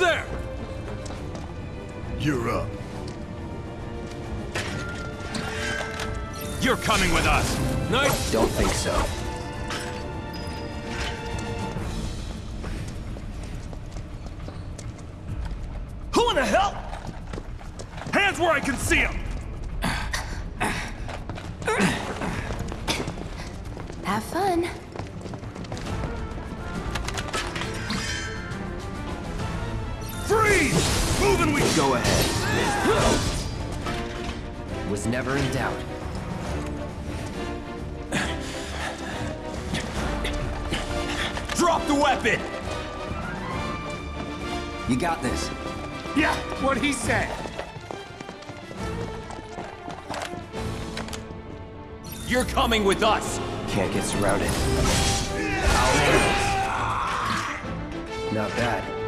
there? You're up. You're coming with us. Nice. Don't think so. The weapon! You got this. Yeah, what he said. You're coming with us. Can't get surrounded. I'll handle this. Not bad.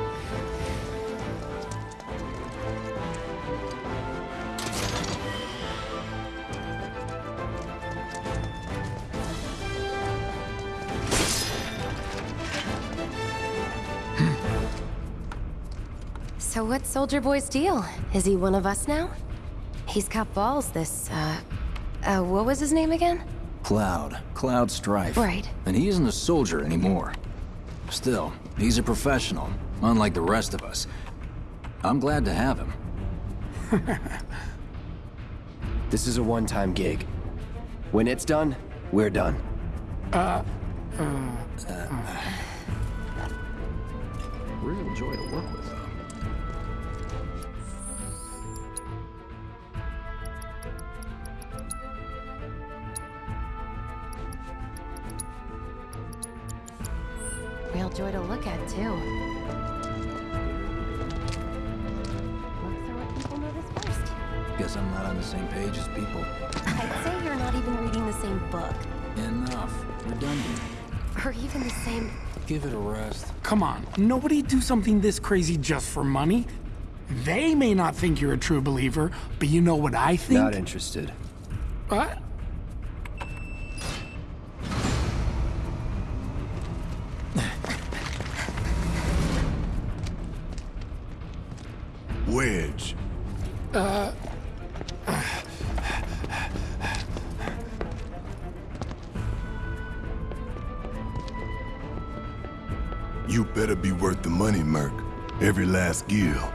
So what's Soldier Boy's deal? Is he one of us now? He's got balls, this, uh... Uh, what was his name again? Cloud. Cloud Strife. Right. And he isn't a soldier anymore. Still, he's a professional, unlike the rest of us. I'm glad to have him. This is a one-time gig. When it's done, we're done. Real joy to work with, joy to look at, too. Looks are what people notice first. Guess I'm not on the same page as people. I'd say you're not even reading the same book. Enough. Redundant. Or even the same... Give it a rest. Come on, nobody do something this crazy just for money. They may not think you're a true believer, but you know what I think? Not interested. What? You better be worth the money, Merc. Every last gil.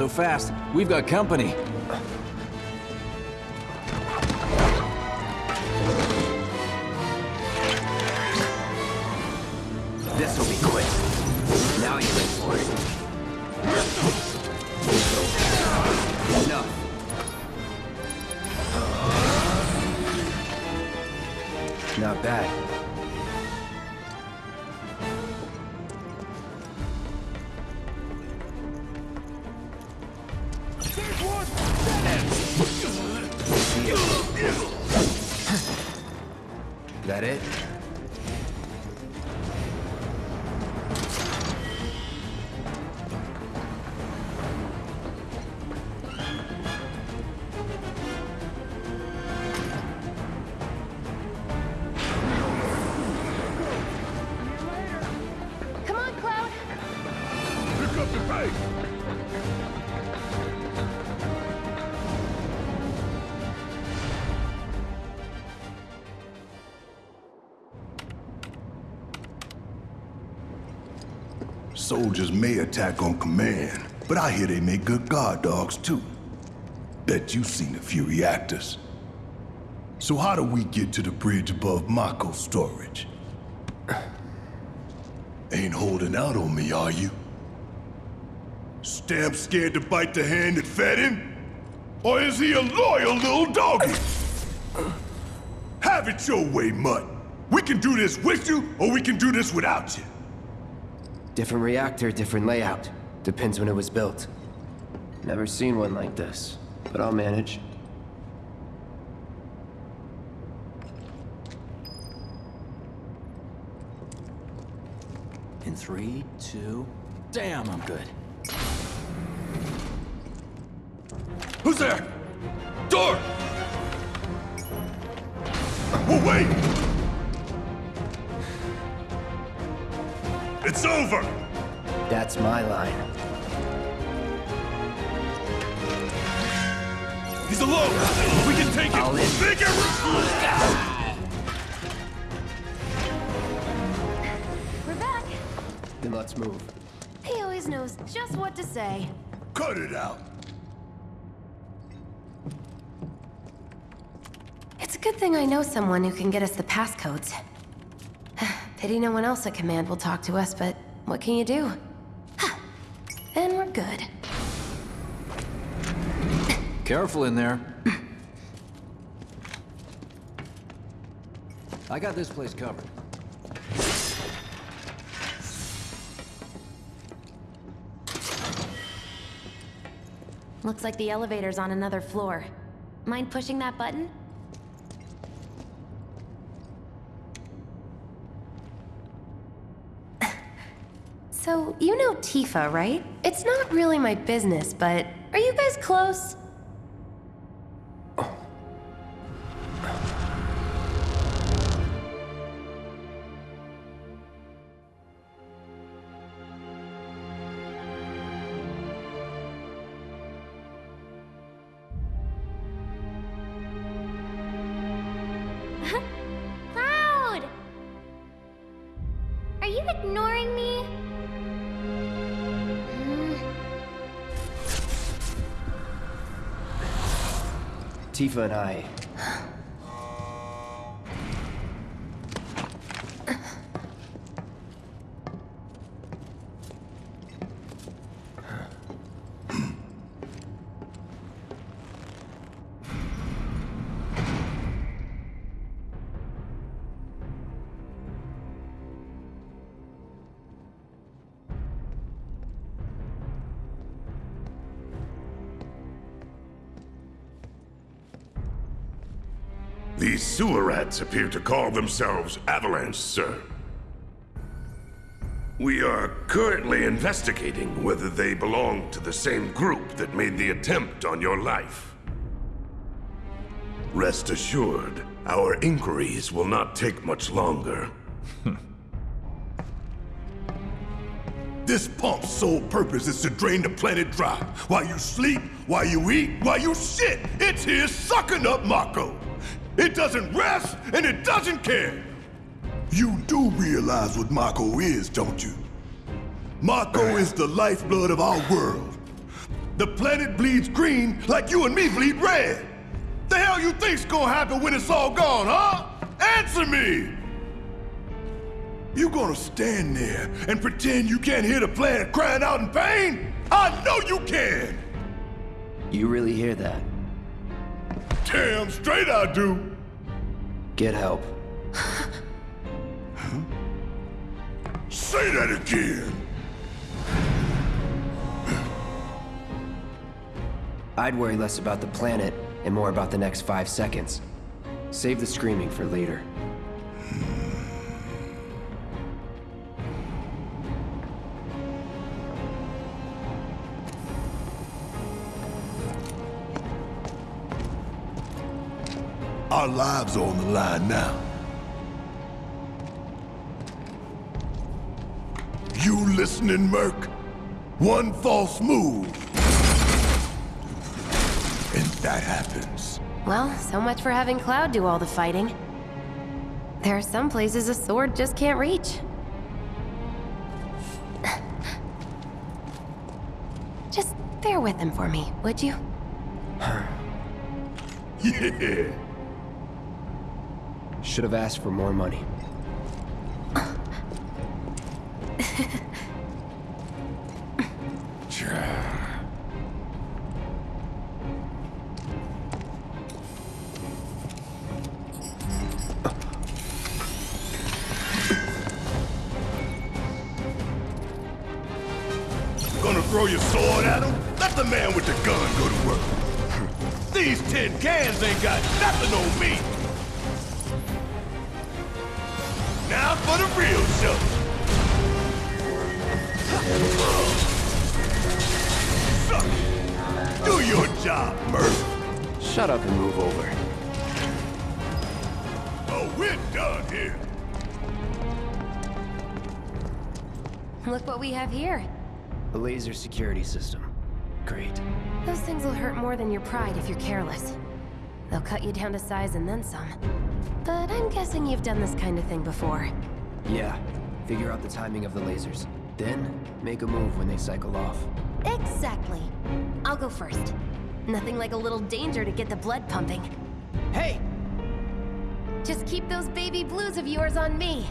So fast. We've got company. Is that it? May attack on command, but I hear they make good guard dogs too. Bet you've seen a few reactors. So how do we get to the bridge above Mako storage? Ain't holding out on me, are you? Stamp scared to bite the hand that fed him? Or is he a loyal little doggy? Have it your way, Mutt. We can do this with you, or we can do this without you. Different reactor, different layout. Depends when it was built. Never seen one like this, but I'll manage. In three, two... Damn, I'm good. Then let's move. He always knows just what to say. Cut it out. It's a good thing I know someone who can get us the passcodes. Pity no one else at command will talk to us, but what can you do? Then we're good. Careful in there. I got this place covered. Looks like the elevator's on another floor. Mind pushing that button? So, you know Tifa, right? It's not really my business, but are you guys close? Tifa and I. appear to call themselves Avalanche, sir. We are currently investigating whether they belong to the same group that made the attempt on your life. Rest assured, our inquiries will not take much longer. This pump's sole purpose is to drain the planet dry. While you sleep, while you eat, while you shit, it's here sucking up Mako. It doesn't rest and it doesn't care. You do realize what Mako is, don't you? Mako is the lifeblood of our world. The planet bleeds green like you and me bleed red. The hell you think's gonna happen when it's all gone, huh? Answer me! You gonna stand there and pretend you can't hear the planet crying out in pain? I know you can! You really hear that? Damn straight I do! Get help. Say that again! I'd worry less about the planet and more about the next five seconds. Save the screaming for later. Our lives are on the line now. You listening, Merc? One false move. And that happens. Well, so much for having Cloud do all the fighting. There are some places a sword just can't reach. Just bear with him for me, would you? Yeah. Should have asked for more money. Gonna throw your sword at him? Let the man with the gun go to work. These tin cans ain't got nothing on me. For the real show. Suck it. Do your job, Murph. Shut up and move over. Oh, we're done here. Look what we have here. A laser security system. Great. Those things will hurt more than your pride if you're careless. They'll cut you down to size and then some. But I'm guessing you've done this kind of thing before. Yeah. Figure out the timing of the lasers. Then, make a move when they cycle off. Exactly. I'll go first. Nothing like a little danger to get the blood pumping. Hey! Just keep those baby blues of yours on me.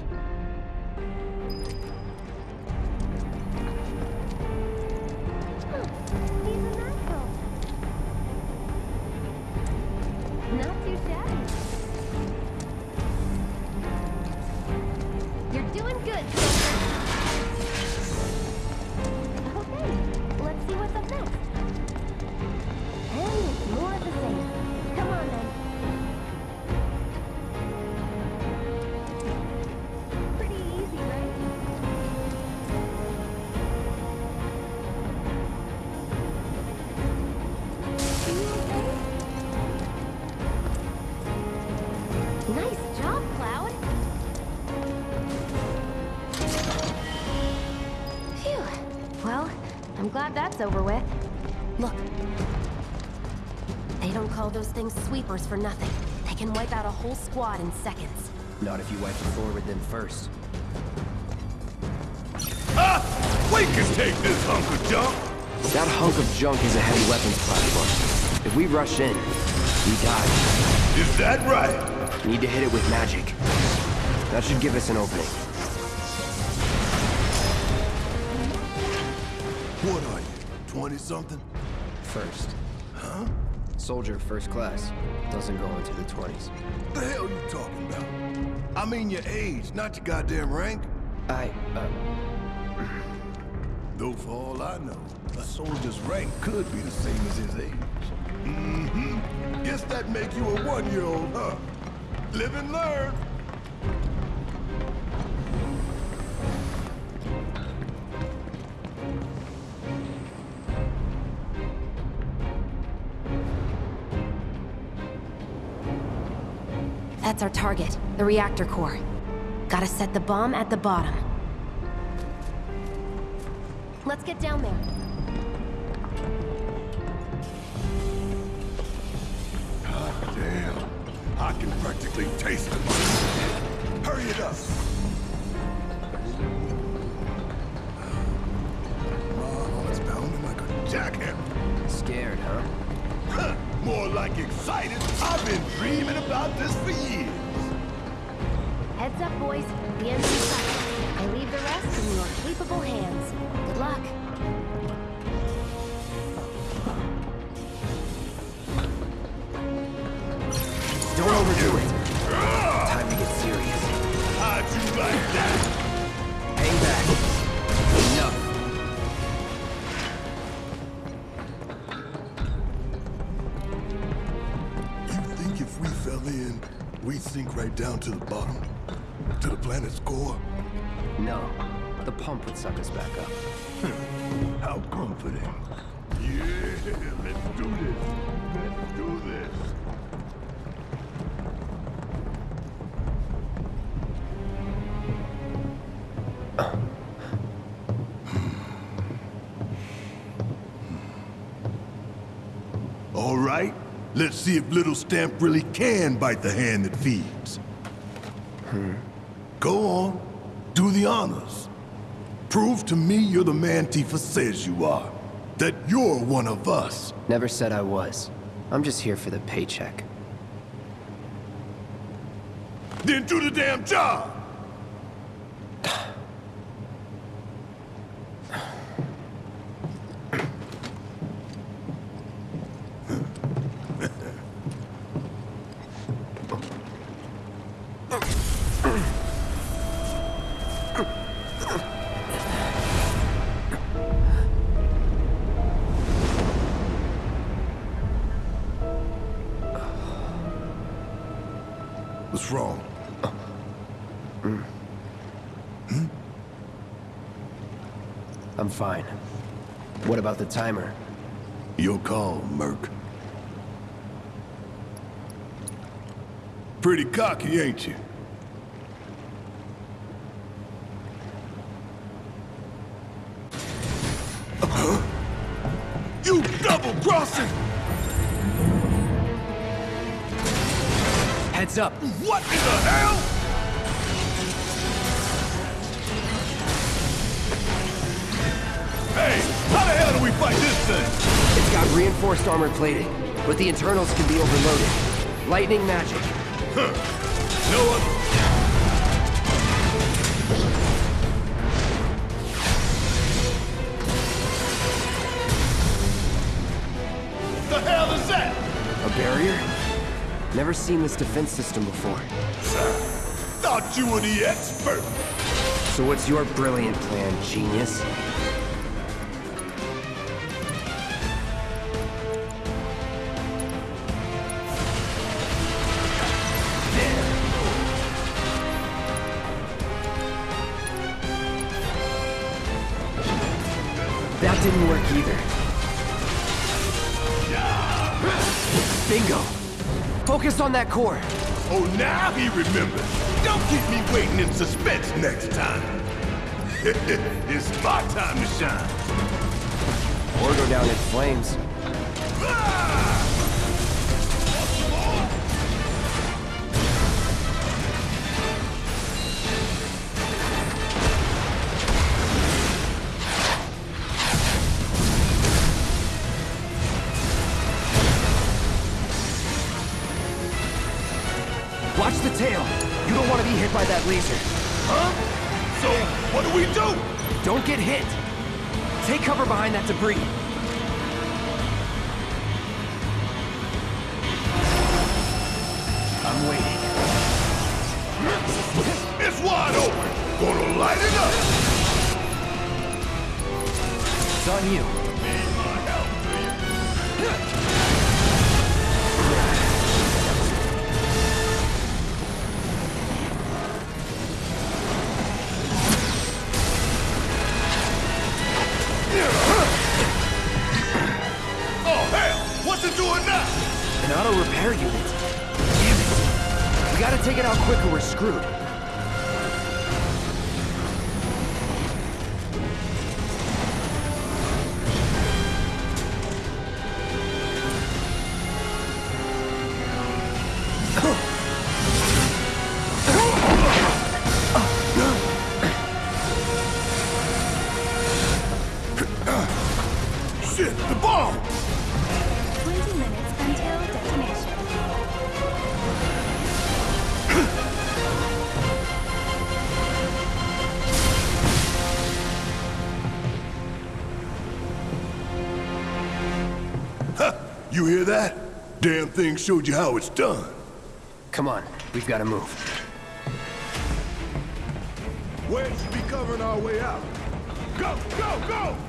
I'm glad that's over with. Look. They don't call those things sweepers for nothing. They can wipe out a whole squad in seconds. Not if you wipe it forward then first. Ah! We can take this hunk of junk. That hunk of junk is a heavy weapons platform. If we rush in, we die. Is that right? Need to hit it with magic. That should give us an opening. What are you, 20-something? First. Huh? Soldier first class. Doesn't go into the 20s. The hell are you talking about? I mean your age, not your goddamn rank. I, uh, Though for all I know, a soldier's rank could be the same as his age. Mm-hmm. Guess that make you a one-year-old, huh? Live and learn. That's our target, the reactor core. Gotta set the bomb at the bottom. Let's get down there. God damn. I can practically taste it. Hurry it up. About this for years. Heads up, boys. The in sight. I leave the rest in your capable hands. Good luck. Down to the bottom? To the planet's core? No. The pump would suck us back up. How comforting. Yeah, let's do this. Let's do this. All right, let's see if Little Stamp really can bite the hand that feeds. Hmm. Go on, do the honors. Prove to me you're the man Tifa says you are. That you're one of us. Never said I was. I'm just here for the paycheck. Then do the damn job! I'm fine. What about the timer? Your call, Merc. Pretty cocky, ain't you? Uh-huh. You double-crossing! Heads up! What in the hell? Hey, how the hell do we fight this thing? It's got reinforced armor plating, but the internals can be overloaded. Lightning magic. Huh. No other... The hell is that? A barrier? Never seen this defense system before. Sir! Thought you were the expert. So what's your brilliant plan, genius? That core. Oh, now he remembers. Don't keep me waiting in suspense next time. it's my time to shine. Or go down in flames. Ah! Laser. Huh? So, what do we do? Don't get hit. Take cover behind that debris. I'm waiting. It's wide open. Gonna light it up. It's on you. Screwed. You hear that? Damn thing showed you how it's done. Come on, we've gotta move. Where should be covering our way out? Go, go, go!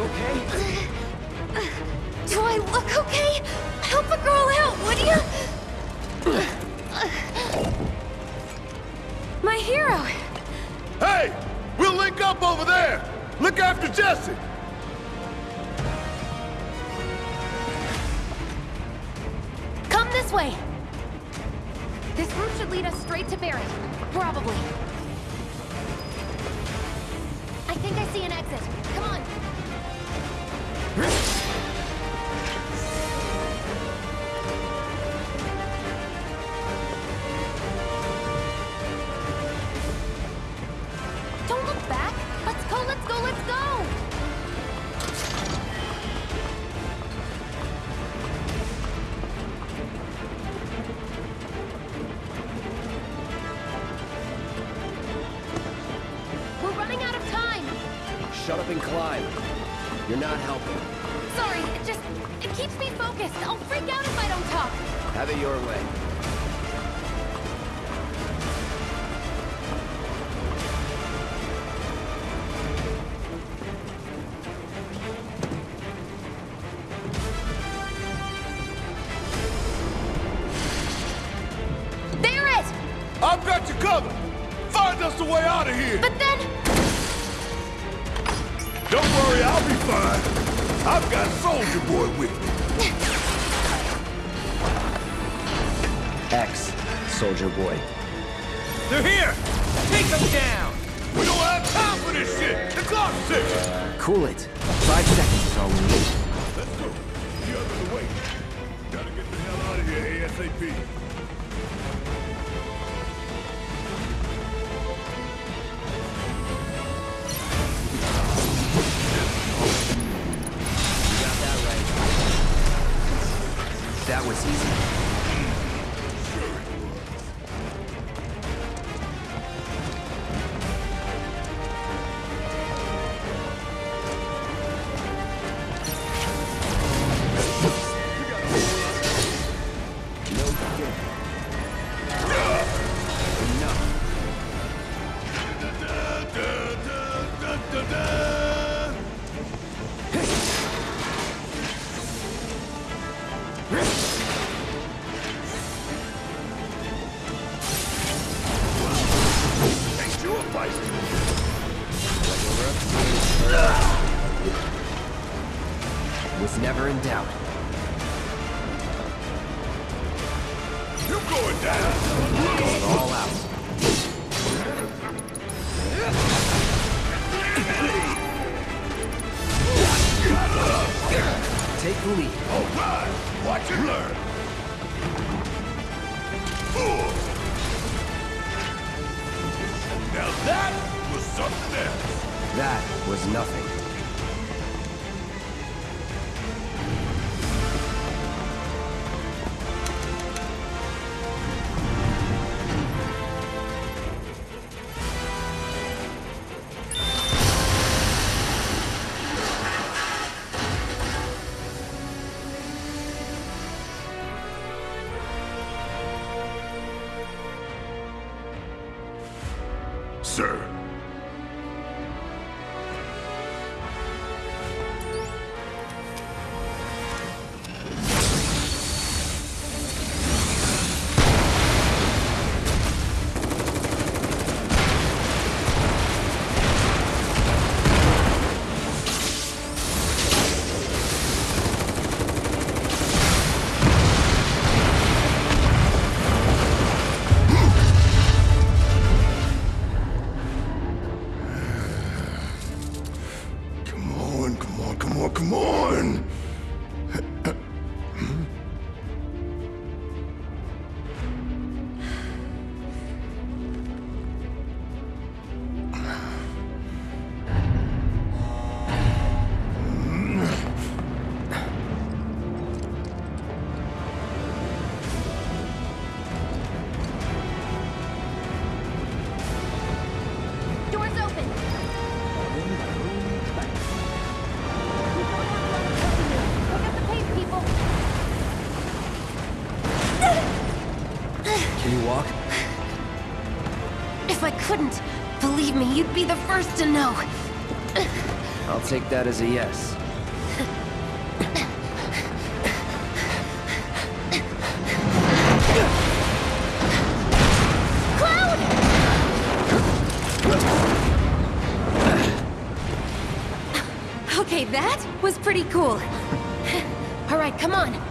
You okay? Do I look okay? Help a girl out, would you? My hero. Hey! We'll link up over there! Look after Jesse! And climb. You're not helping. Sorry, it just... It keeps me focused. I'll freak out if I don't talk. Have it your way. ASAP. Going down? Going all out. Take the lead. All right. Watch and learn. Now that was something else. That was nothing. Can you walk? If I couldn't, believe me, you'd be the first to know. I'll take that as a yes. Cloud! Okay, that was pretty cool. All right, come on.